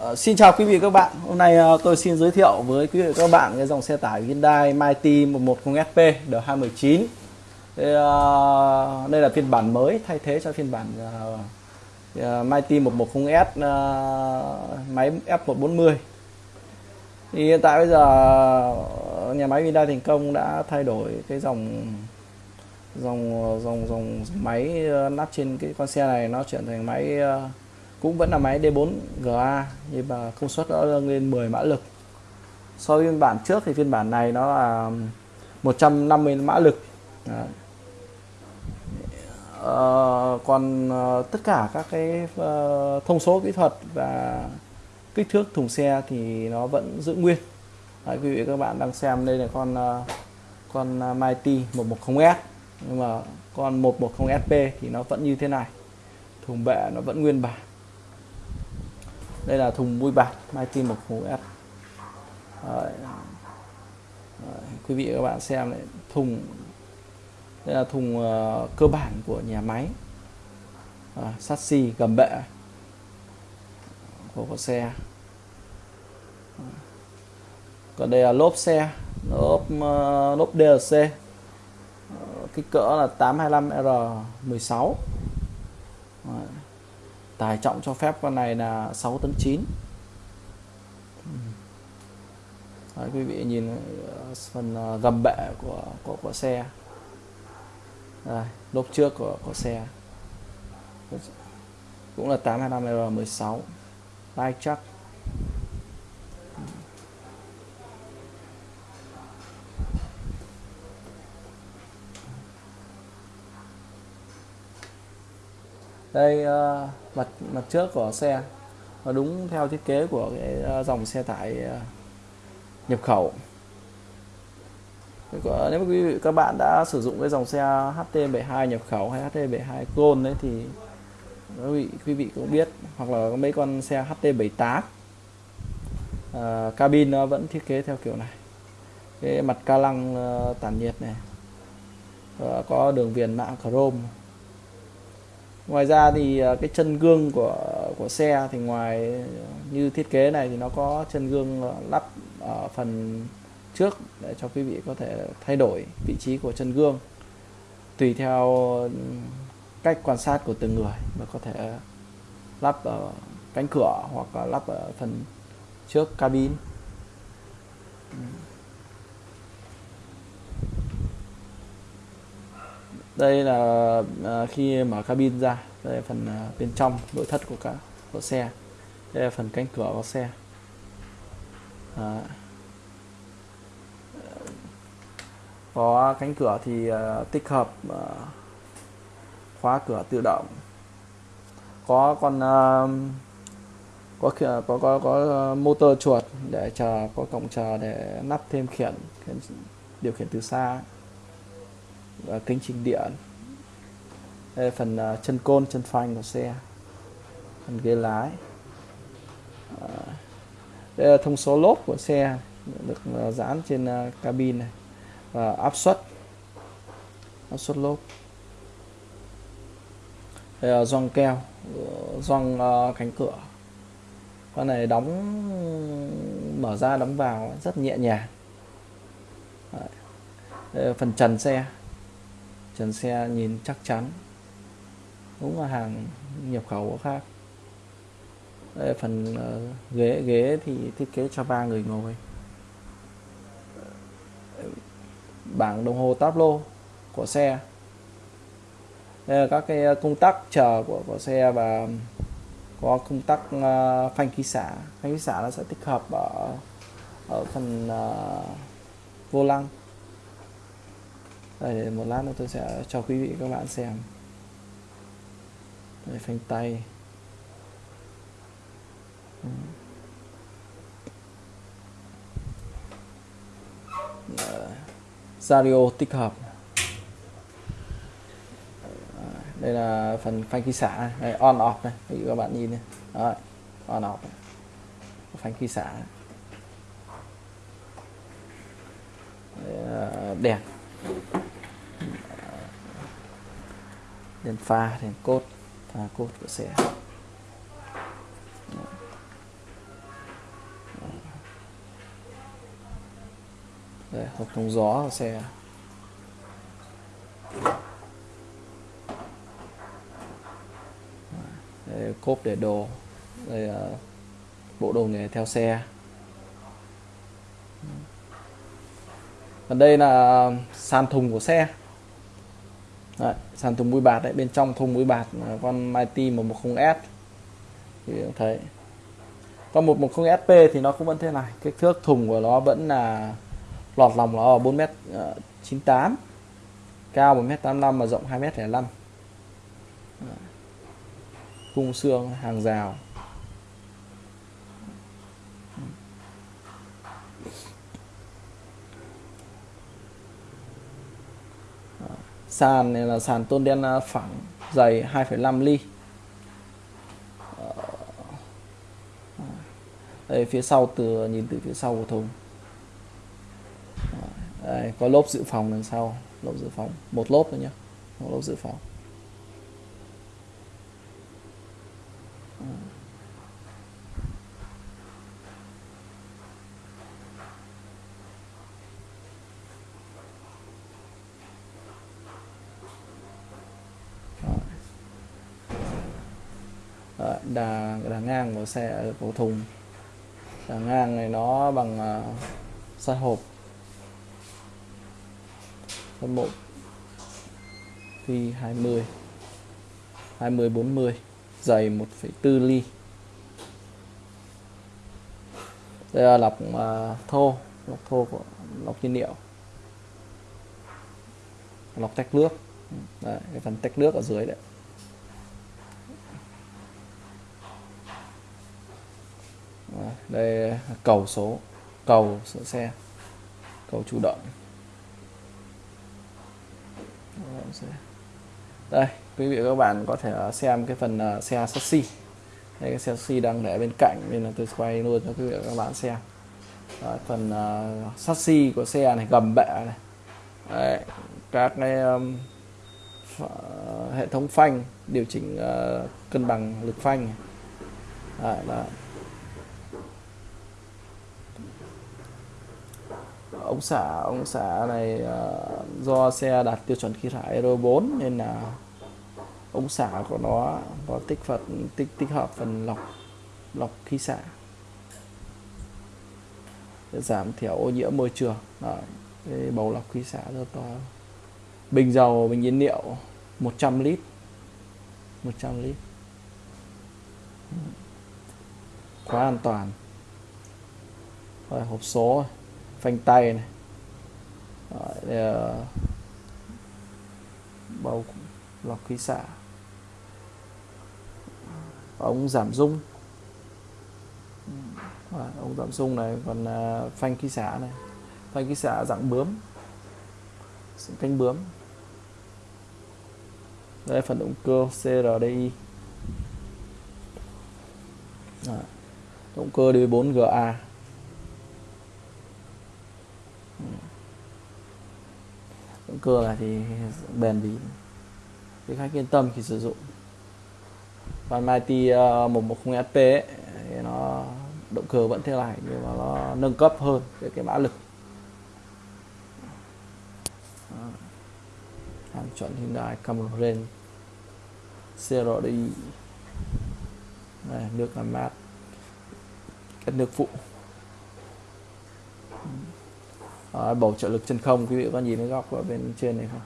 Uh, xin chào quý vị các bạn. Hôm nay uh, tôi xin giới thiệu với quý vị các bạn cái dòng xe tải Hyundai Mighty 110SP D219. Đây, uh, đây là phiên bản mới thay thế cho phiên bản uh, uh, Mighty 110S uh, máy F140. Thì hiện tại bây giờ nhà máy Hyundai thành công đã thay đổi cái dòng dòng dòng dòng, dòng máy nắp trên cái con xe này nó chuyển thành máy uh, cũng vẫn là máy D4 GA nhưng mà công suất nó nâng lên 10 mã lực. So với phiên bản trước thì phiên bản này nó là 150 mã lực. Đấy. Ờ, còn ờ, tất cả các cái ờ, thông số kỹ thuật và kích thước thùng xe thì nó vẫn giữ nguyên. Đấy, quý vị các bạn đang xem đây là con ờ, con Mighty 110S nhưng mà con 110SP thì nó vẫn như thế này. Thùng bệ nó vẫn nguyên bản đây là thùng mui bạt Mighty 10S Đấy. Đấy. quý vị và các bạn xem này thùng đây là thùng uh, cơ bản của nhà máy. Ờ, à, chassis gầm bệ của, của xe. Còn đây là lốp xe lốp uh, lốp DLC uh, kích cỡ là 825R16 Đấy tải trọng cho phép con này là 6 tấn 9 Đấy, quý vị nhìn ờ, phần ờ, gầm bệ của của, của xe. Đây, lốp trước của của xe. Cũng là 825R16 lai chắc. Đây uh, mặt mặt trước của xe. Và đúng theo thiết kế của cái uh, dòng xe tải uh, nhập khẩu. Nếu mà quý vị các bạn đã sử dụng cái dòng xe HT72 nhập khẩu hay HT72 Gold đấy thì quý vị quý vị cũng biết hoặc là mấy con xe HT78 uh, cabin nó vẫn thiết kế theo kiểu này. Cái mặt ca lăng uh, tản nhiệt này. Uh, có đường viền mạ chrome ngoài ra thì ờ, cái chân gương của của xe thì ngoài như thiết kế này thì nó có chân gương ờ, lắp ở phần trước để cho quý vị có thể thay đổi vị trí của chân gương, tùy theo cách quan sát của từng người và có thể lắp ở cánh cửa hoặc là lắp ở phần trước cabin. Đây là à, khi mở cabin ra, đây là phần à, bên trong nội thất của cả, của xe. Đây là phần cánh cửa của xe. À. có cánh cửa thì à, tích hợp khóa cửa tự động. Có con có có có có motor chuột để chờ, có cổng chờ để nắp thêm khiển, điều khiển từ xa. Ờ, kính chỉnh điện đây là phần uh, chân côn chân phanh của xe. Phần ghế lái. Ờ, đây là thông số lốp của xe được uh, dán trên uh, cabin này. Và áp suất. Áp suất lốp. Đây là gioăng keo gioăng uh, cánh cửa. Con này đóng mở ra đóng vào rất nhẹ nhàng. Đây là phần trần xe trần xe nhìn chắc chắn. Đúng là hàng nhập khẩu của khác đây phần uh, ghế ghế thì thiết kế cho ba người ngồi. Bảng đồng hồ táp lô của xe. Đây là các cái ờ, công tắc chờ của của xe và có công tắc uh, phanh khí xả. Phanh khí xả nó sẽ tích hợp ở ở phần uh, vô lăng đây một lát nữa tôi sẽ cho quý vị các bạn xem. Đây phanh tay. Dạ. Radio tích hợp. Đây là phần phanh khí xả đây, on off này. Quý vị các bạn nhìn này. Đấy, on off này. phanh khí xả. Đèn. đến pha đến cốt. Pha cốt của xe. Đây hộp thông gió của xe. Đây, cốp để đồ. Đây là bộ đồ nghề theo xe. Còn đây là sàn thùng của xe đấy, sàn thùng mũi bạt đấy bên trong thùng mũi bạt là con Mighty 110S thì cũng thấy. Con 110 SP thì nó cũng vẫn thế này kích thước thùng của nó vẫn là lọt lòng nó ở 4 m 98 cao 1 m 85 và rộng 2 m 05 cung xương hàng rào. Sàn này là sàn tôn đen à, phẳng dày 2,5 ly. Ờ, đây phía sau từ nhìn từ phía sau của thùng. Ờ, đây, có lốp dự phòng đằng sau lốp dự phòng. Một lốp thôi nhé một lốp dự phòng. Đà đà ngang của xe của thùng. Đà ngang này nó bằng à, uh, sắt hộp. Sắt bộ. Phi 20 20 40 dày 1,4 ly. Đây là lọc uh, thô. Lọc thô của lọc nhiên liệu. Lọc tách nước. Đấy, cái phần tách nước ở dưới đấy. Đây cầu số cầu sửa xe cầu chủ động. Đây quý vị và các bạn có thể ờ, xem cái phần ờ, xe chassis đây cái xe chassis đang để bên cạnh nên là tôi quay luôn cho quý vị và các bạn xem. Đấy, phần ờ, uh, chassis của xe này gầm bệ này. Đấy, các cái um, hệ thống phanh điều chỉnh uh, cân bằng lực phanh. Đấy, đó. Ống xả ống xả này uh, do xe đạt tiêu chuẩn khí thải Euro 4 nên là ống xả của nó có tích phật tích tích hợp phần lọc lọc khí xả để giảm thiểu ô nhiễm môi trường. Đó, cái bầu lọc khí xả rất to. Bình dầu bình nhiên liệu 100 lít 100 lít. Quá an toàn. Rồi hộp số phanh tay này. Đấy, đây là bầu lọc khí xả ống giảm rung Đấy, ống giảm rung này còn uh, phanh khí xả này. Phanh khí xả dạng bướm. Cánh bướm. Đây phần động cơ CRDI Đấy. động cơ D4GA động cơ này thì bền bỉ thì khách yên tâm khi sử dụng. Còn Mighty uh, 110 SP ấy, thì nó động cơ vẫn thế này nhưng mà nó nâng cấp hơn về cái mã lực. Hàng chuẩn Hyundai Camry CRDI đây, nước làm mát. Cái nước phụ à, bầu trợ lực chân không quý vị có nhìn thấy góc ở bên trên này không?